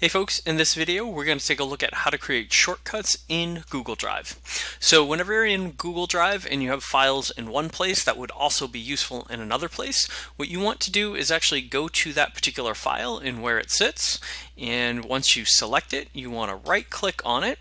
Hey folks, in this video we're going to take a look at how to create shortcuts in Google Drive. So whenever you're in Google Drive and you have files in one place that would also be useful in another place, what you want to do is actually go to that particular file and where it sits and once you select it you want to right click on it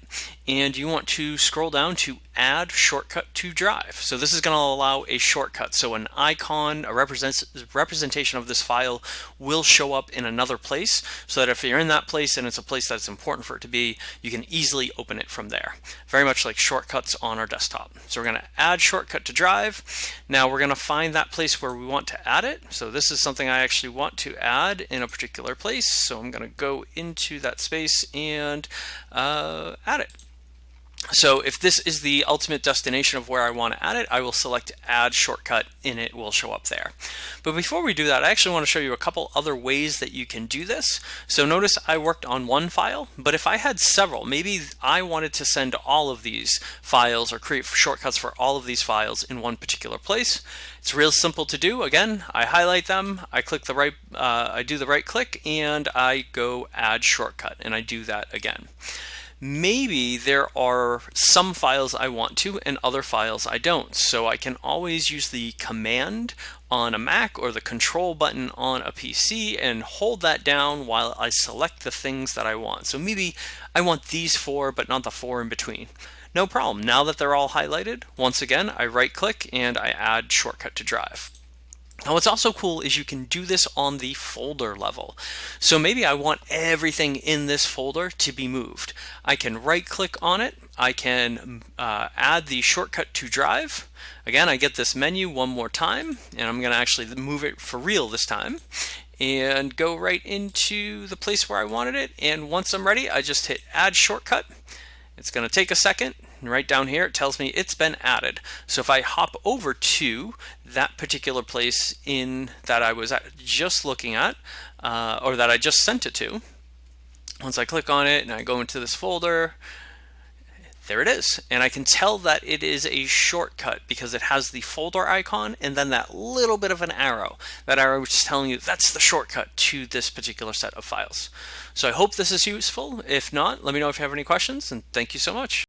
and you want to scroll down to add shortcut to drive. So this is going to allow a shortcut. So an icon, a represents, representation of this file will show up in another place so that if you're in that place and it's a place that's important for it to be, you can easily open it from there. Very much like shortcuts on our desktop. So we're going to add shortcut to drive. Now we're going to find that place where we want to add it. So this is something I actually want to add in a particular place. So I'm going to go into that space and uh, add it. So if this is the ultimate destination of where I want to add it, I will select add shortcut and it will show up there. But before we do that, I actually want to show you a couple other ways that you can do this. So notice I worked on one file, but if I had several, maybe I wanted to send all of these files or create shortcuts for all of these files in one particular place. It's real simple to do. Again, I highlight them, I click the right, uh, I do the right click and I go add shortcut and I do that again maybe there are some files I want to and other files I don't. So I can always use the command on a Mac or the control button on a PC and hold that down while I select the things that I want. So maybe I want these four, but not the four in between. No problem. Now that they're all highlighted, once again, I right click and I add shortcut to drive. Now what's also cool is you can do this on the folder level. So maybe I want everything in this folder to be moved. I can right click on it. I can uh, add the shortcut to drive. Again, I get this menu one more time and I'm going to actually move it for real this time and go right into the place where I wanted it. And once I'm ready, I just hit add shortcut. It's going to take a second and right down here, it tells me it's been added. So if I hop over to that particular place in that I was just looking at, uh, or that I just sent it to, once I click on it and I go into this folder, there it is. And I can tell that it is a shortcut because it has the folder icon and then that little bit of an arrow. That arrow is telling you that's the shortcut to this particular set of files. So I hope this is useful. If not, let me know if you have any questions and thank you so much.